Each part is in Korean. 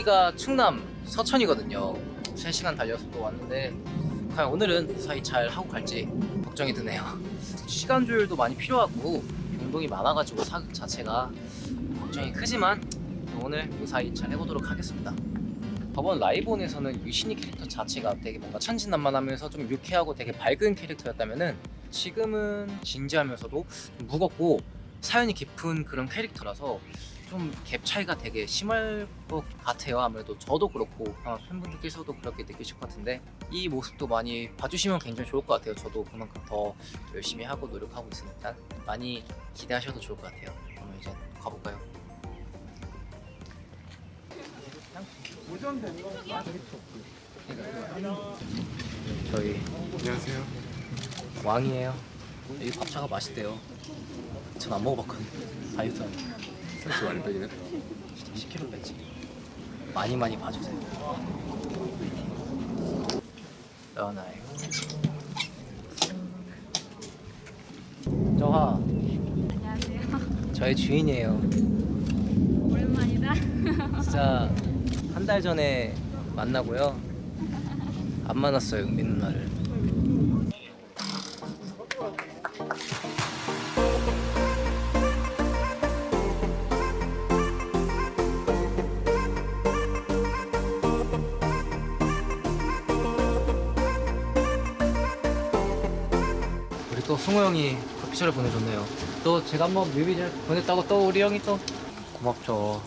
여기가 충남 서천이거든요. 3시간 달려서 또 왔는데 과연 오늘은 무사히 잘 하고 갈지 걱정이 드네요. 시간 조율도 많이 필요하고 변동이 많아가지고 사극 자체가 걱정이 크지만 오늘 무사히 잘 해보도록 하겠습니다. 저번 라이본에서는 유신이 캐릭터 자체가 되게 뭔가 천진난만하면서 좀 유쾌하고 되게 밝은 캐릭터였다면은 지금은 진지하면서도 좀 무겁고 사연이 깊은 그런 캐릭터라서 좀 갭 차이가 되게 심할 것 같아요. 아무래도 저도 그렇고 아마 팬분들께서도 그렇게 느끼실 것 같은데 이 모습도 많이 봐주시면 굉장히 좋을 것 같아요. 저도 그만큼 더 열심히 하고 노력하고 있으니까 많이 기대하셔도 좋을 것 같아요. 그러면 이제 가볼까요? 저희 안녕하세요. 왕이에요. 여기 밥차가 맛있대요. 전 안 먹어봤거든요. 다이어트 하는 살수 많이 빼기네. 10kg 뺐지. 많이 많이 봐주세요. 떠나요. 저하 안녕하세요. 저의 주인이에요. 오랜만이다. 진짜 한 달 전에 만나고요. 안 만났어요, 은빈 누나를. 또 승호 형이 커피차를 보내줬네요. 또 제가 한번 뮤비 잘 보냈다고 또 우리 형이 또 고맙죠.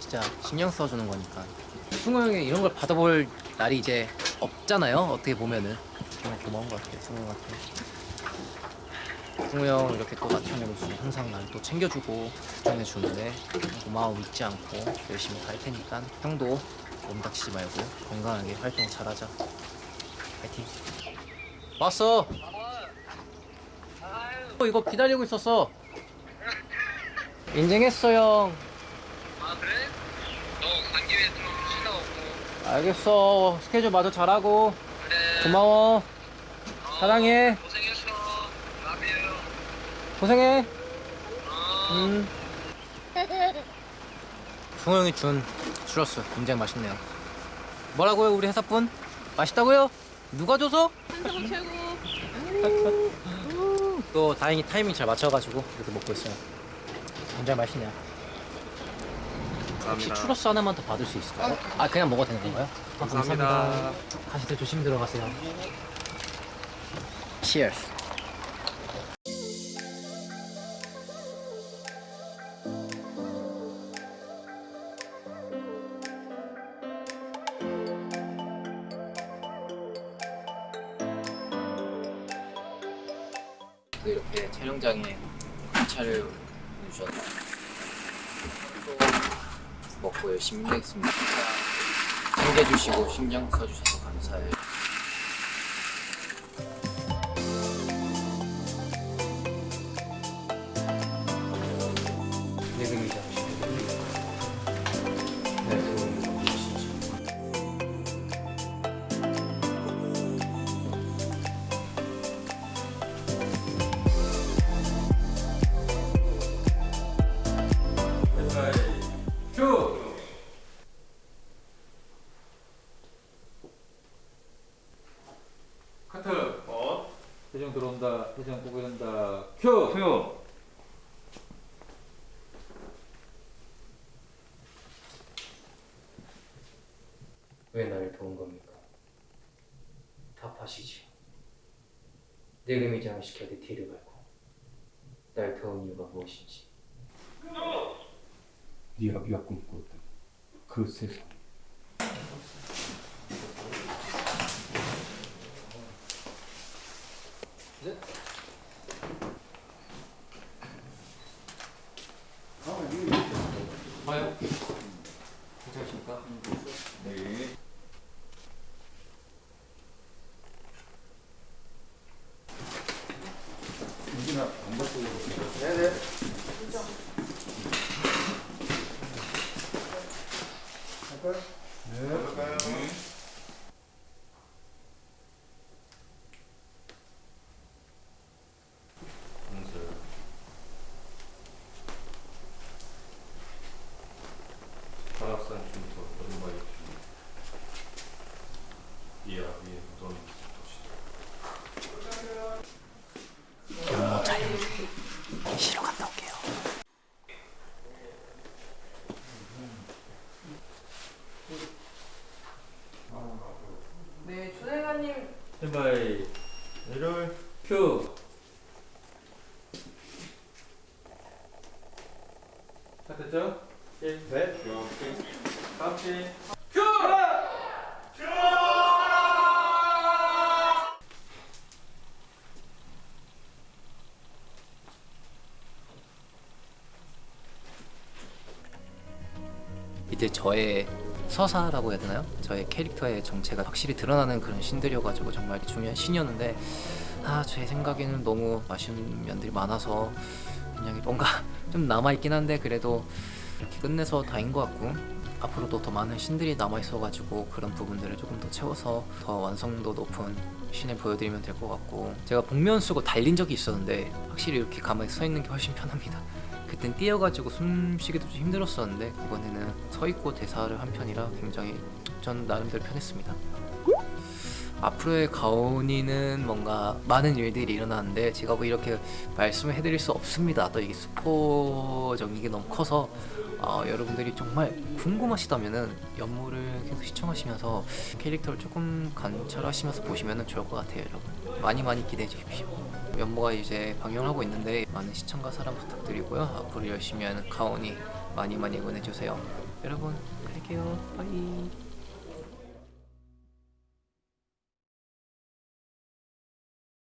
진짜 신경 써주는 거니까. 승호 형이 이런 걸 받아볼 날이 이제 없잖아요. 어떻게 보면은 정말 고마운 것 같아요. 승호 형한테. 승호 형 이렇게 또 나편으로서 항상 날또 챙겨주고 걱정해주는데 고마움 잊지 않고 열심히 갈 테니까 형도 몸 다치지 말고 건강하게 활동 잘하자. 파이팅. 왔어. 어, 이거 기다리고 있었어. 인증했어 형. 아 그래? 너간 김에 좀 쉬다 오고 알겠어. 스케줄 마저 잘하고. 그래 고마워. 어, 사랑해. 고생했어 라비에요 고생해. 어. 음. 승호 형이 준 추러스 굉장히 맛있네요. 뭐라고요, 우리 회사 분? 맛있다고요? 누가 줘서? 한성 최고. 또 다행히 타이밍 잘 맞춰가지고 이렇게 먹고 있어요. 굉장히 맛있네요. 혹시 감사합니다. 추러스 하나만 더 받을 수 있을까요? 아 그냥 먹어도 되는 건가요? 아, 감사합니다. 가시들 조심히 들어가세요. Cheers. 이렇게 촬영장에 차를 보내주셔서 또 먹고 열심히 힘내겠습니다. 챙겨주시고 신경 써주셔서 감사해요. 들어온다. 표정 보고 된다. 큐. 표. 왜 나를 도운 겁니까? 답하시지. 내금이장을 시켜 내 뒤를 밟고 날 도운 이유가 무엇인지. 네 아비가 꿈꾸었던 그 세상. 봐요. 괜찮으십니까? 네. 가락산 춤터 쉬러 갔다 올게요. 네, 조대관님. 해바이. 일월 큐. 됐죠? 예. 네. 오케이. 카페. 이제 저의 서사라고 해야 되나요? 저의 캐릭터의 정체가 확실히 드러나는 그런 신들이어가지고 정말 중요한 신이었는데 아 제 생각에는 너무 아쉬운 면들이 많아서 그냥 뭔가 좀 남아있긴 한데 그래도 이렇게 끝내서 다인 것 같고 앞으로도 더 많은 신들이 남아있어가지고 그런 부분들을 조금 더 채워서 더 완성도 높은 신을 보여드리면 될 것 같고 제가 복면 쓰고 달린 적이 있었는데 확실히 이렇게 가만히 서 있는 게 훨씬 편합니다 그땐 뛰어가지고 숨쉬기도 좀 힘들었었는데 이번에는 서 있고 대사를 한 편이라 굉장히 전 나름대로 편했습니다. 앞으로의 가온이는 뭔가 많은 일들이 일어나는데 제가 뭐 이렇게 말씀을 해드릴 수 없습니다. 또 이게 스포적인 게 너무 커서 어, 여러분들이 정말 궁금하시다면은 연물을 계속 시청하시면서 캐릭터를 조금 관찰하시면서 보시면 좋을 것 같아요, 여러분. 많이 많이 기대해 주십시오. 연모가 이제 방영하고 있는데 많은 시청과 사랑 부탁드리고요. 앞으로 열심히 하는 가온이 많이 많이 응원해 주세요. 여러분, 갈게요. 빠이.